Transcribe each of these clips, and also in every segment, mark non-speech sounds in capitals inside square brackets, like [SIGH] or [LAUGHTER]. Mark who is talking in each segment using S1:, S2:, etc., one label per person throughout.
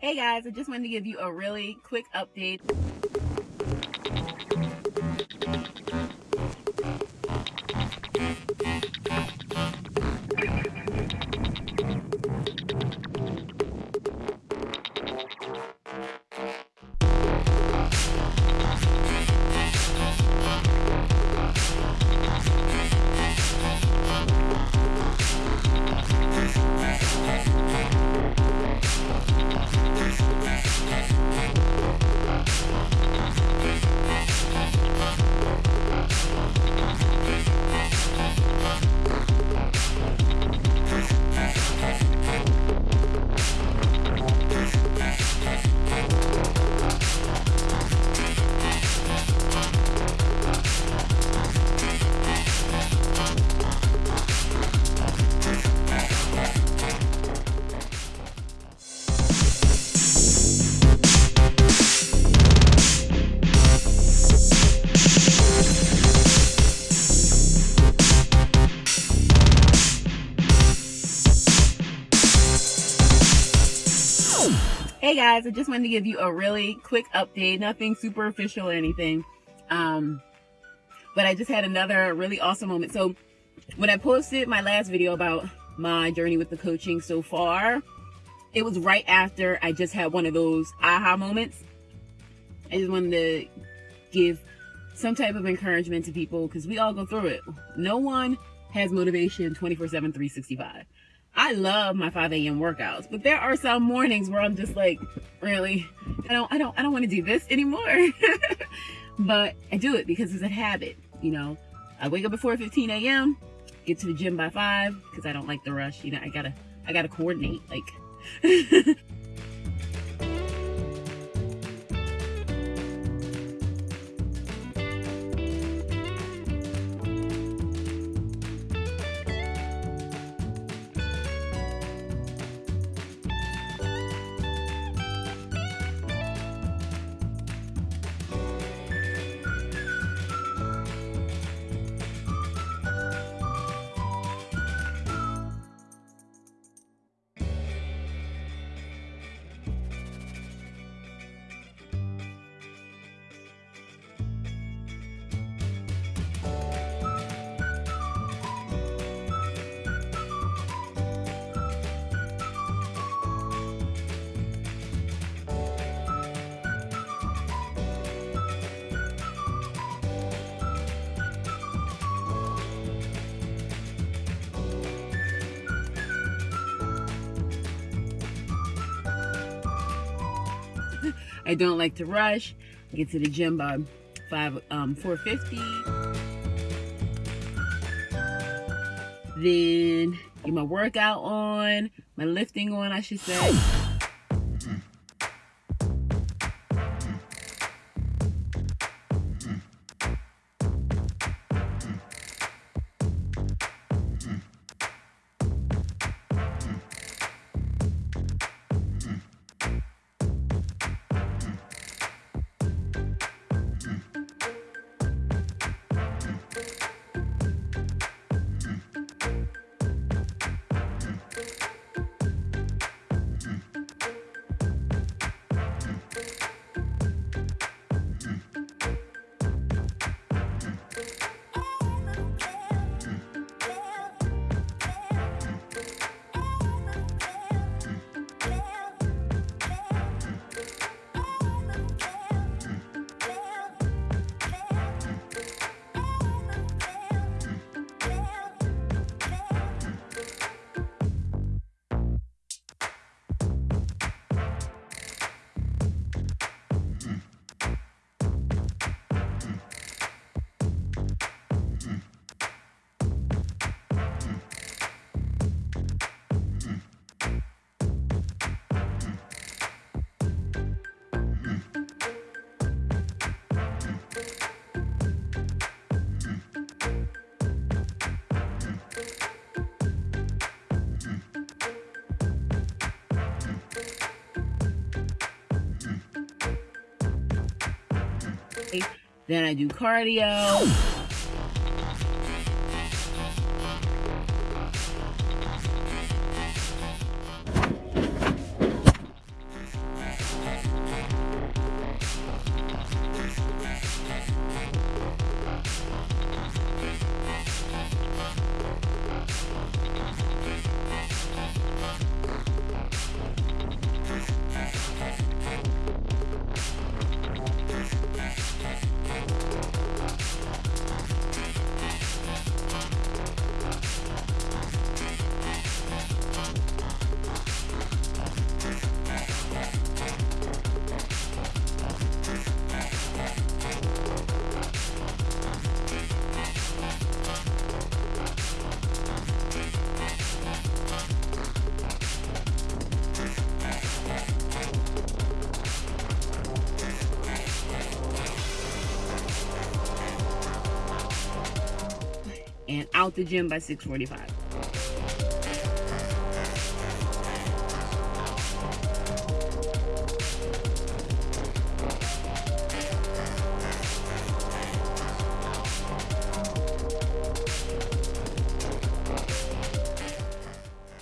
S1: Hey guys, I just wanted to give you a really quick update. Guys, I just wanted to give you a really quick update, nothing super official or anything. Um, but I just had another really awesome moment. So when I posted my last video about my journey with the coaching so far, it was right after I just had one of those aha moments. I just wanted to give some type of encouragement to people because we all go through it. No one has motivation 24 7, 365. I love my 5 a.m. workouts, but there are some mornings where I'm just like, really, I don't, I don't, I don't want to do this anymore. [LAUGHS] but I do it because it's a habit. You know, I wake up at 4:15 a.m., get to the gym by five because I don't like the rush. You know, I gotta, I gotta coordinate. Like, [LAUGHS] I don't like to rush. Get to the gym by five um 450. Then get my workout on, my lifting on, I should say. Then I do cardio. [GASPS] [LAUGHS] out the gym by 645.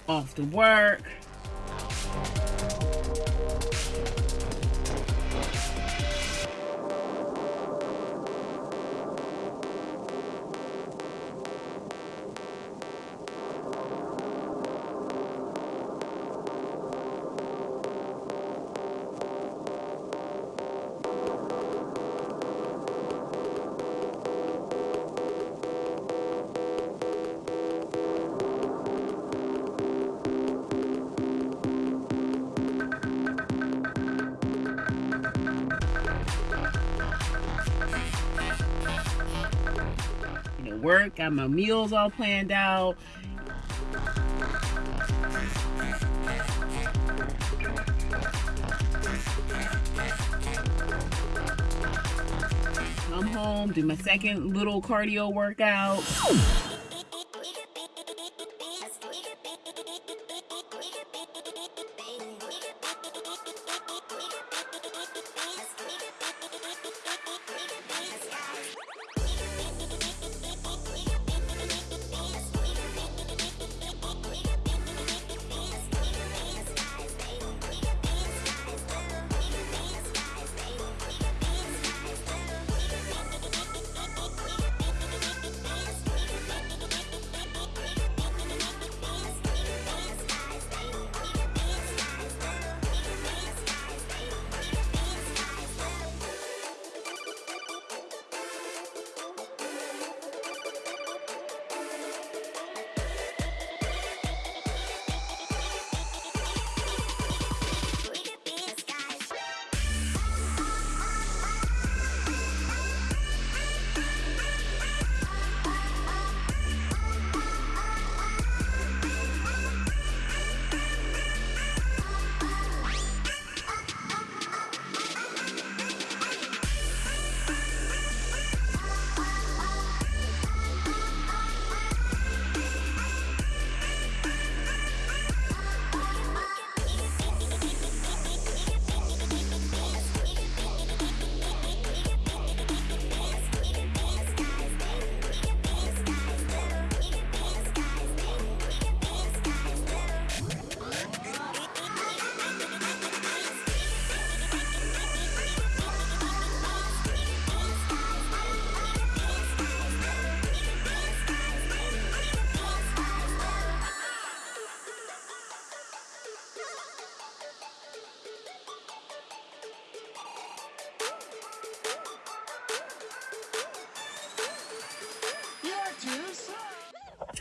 S1: off to work. Work, got my meals all planned out. Come home, do my second little cardio workout.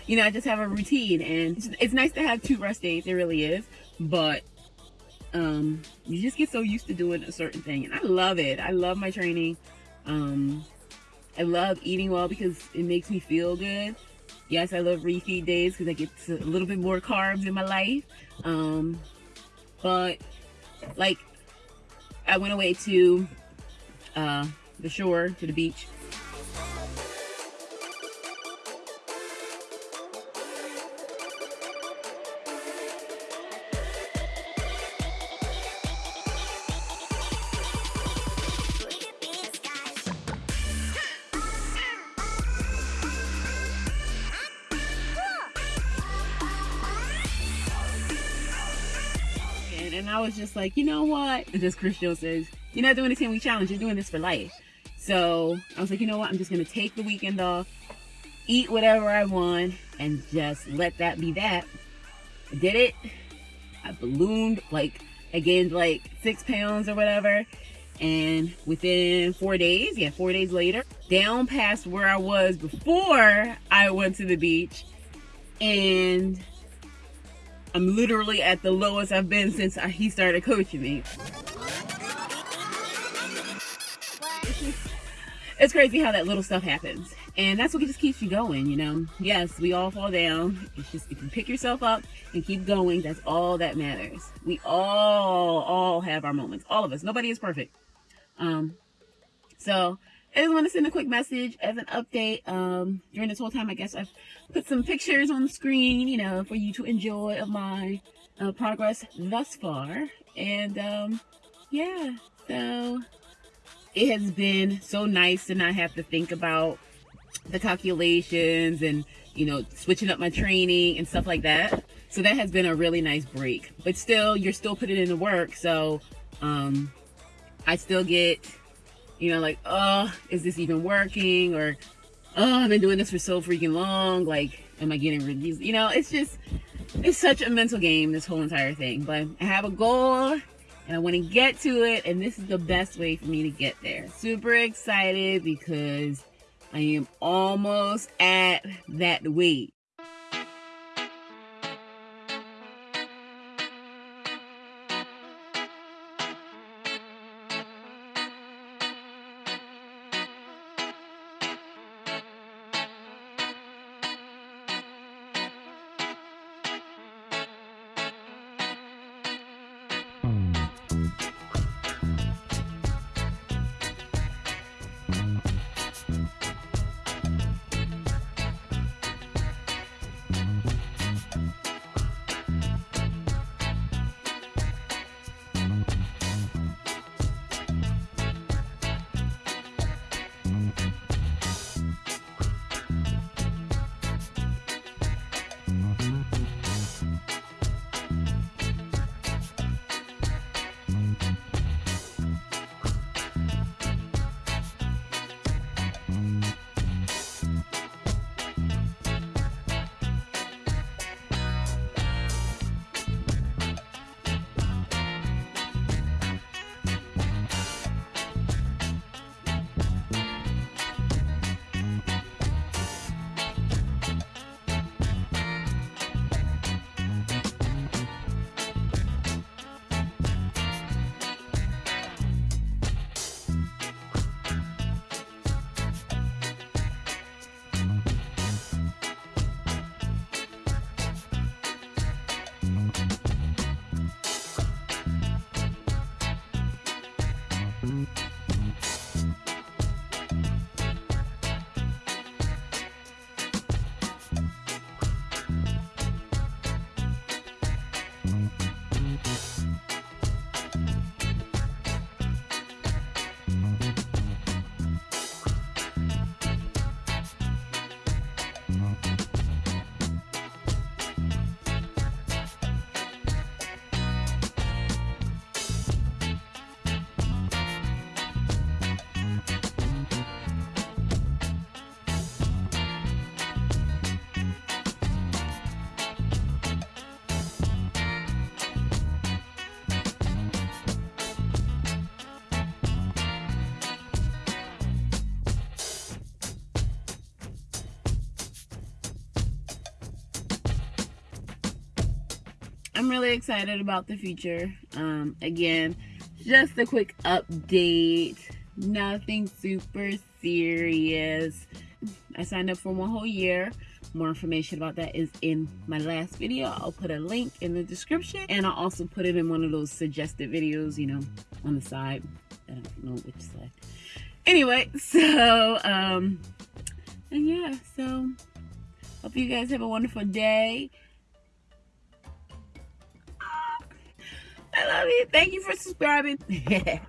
S1: You know, I just have a routine and it's, it's nice to have two rest days. It really is. But um, you just get so used to doing a certain thing. And I love it. I love my training. Um, I love eating well because it makes me feel good. Yes, I love refeed days because I get a little bit more carbs in my life. Um, but like I went away to uh, the shore, to the beach and I was just like, you know what? And just Chris Joe says, you're not doing the 10 week challenge, you're doing this for life. So I was like, you know what? I'm just gonna take the weekend off, eat whatever I want, and just let that be that. I did it. I ballooned like I gained like six pounds or whatever. And within four days, yeah, four days later, down past where I was before I went to the beach. And I'm literally at the lowest I've been since I, he started coaching me. It's crazy how that little stuff happens. And that's what just keeps you going, you know? Yes, we all fall down. It's just, if you pick yourself up and keep going, that's all that matters. We all, all have our moments. All of us. Nobody is perfect. Um, so I just want to send a quick message as an update. Um, during this whole time, I guess I've put some pictures on the screen, you know, for you to enjoy of my uh, progress thus far. And um, yeah, so it has been so nice to not have to think about the calculations and, you know, switching up my training and stuff like that. So that has been a really nice break. But still, you're still putting in the work. So um, I still get, you know, like, oh, is this even working? Or, oh, I've been doing this for so freaking long. Like, am I getting reviews? You know, it's just, it's such a mental game, this whole entire thing. But I have a goal and I want to get to it. And this is the best way for me to get there. Super excited because I am almost at that weight. I'm really excited about the future. Um, again, just a quick update. Nothing super serious. I signed up for one whole year. More information about that is in my last video. I'll put a link in the description and I'll also put it in one of those suggested videos, you know, on the side. I don't know which side. Anyway, [LAUGHS] so, um, and yeah, so hope you guys have a wonderful day. I love you. Thank you for subscribing. [LAUGHS]